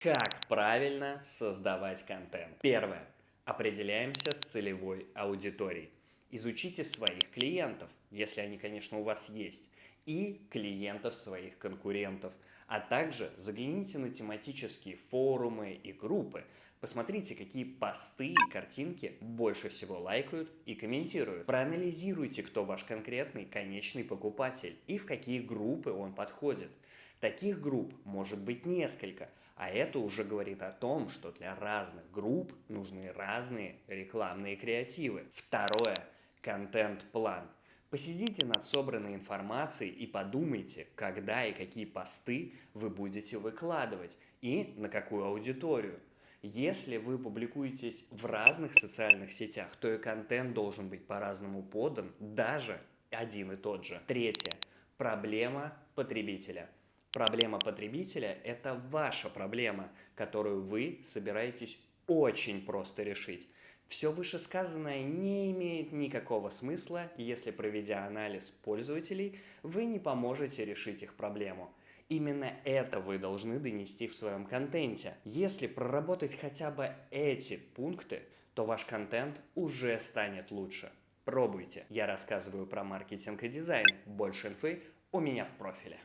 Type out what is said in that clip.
Как правильно создавать контент? Первое. Определяемся с целевой аудиторией. Изучите своих клиентов, если они, конечно, у вас есть, и клиентов своих конкурентов, а также загляните на тематические форумы и группы, посмотрите, какие посты и картинки больше всего лайкают и комментируют. Проанализируйте, кто ваш конкретный конечный покупатель и в какие группы он подходит. Таких групп может быть несколько, а это уже говорит о том, что для разных групп нужны разные рекламные креативы. Второе. Контент-план. Посидите над собранной информацией и подумайте, когда и какие посты вы будете выкладывать и на какую аудиторию. Если вы публикуетесь в разных социальных сетях, то и контент должен быть по-разному подан, даже один и тот же. Третье. Проблема потребителя. Проблема потребителя – это ваша проблема, которую вы собираетесь очень просто решить. Все вышесказанное не имеет никакого смысла, если проведя анализ пользователей, вы не поможете решить их проблему. Именно это вы должны донести в своем контенте. Если проработать хотя бы эти пункты, то ваш контент уже станет лучше. Пробуйте. Я рассказываю про маркетинг и дизайн. Больше инфы у меня в профиле.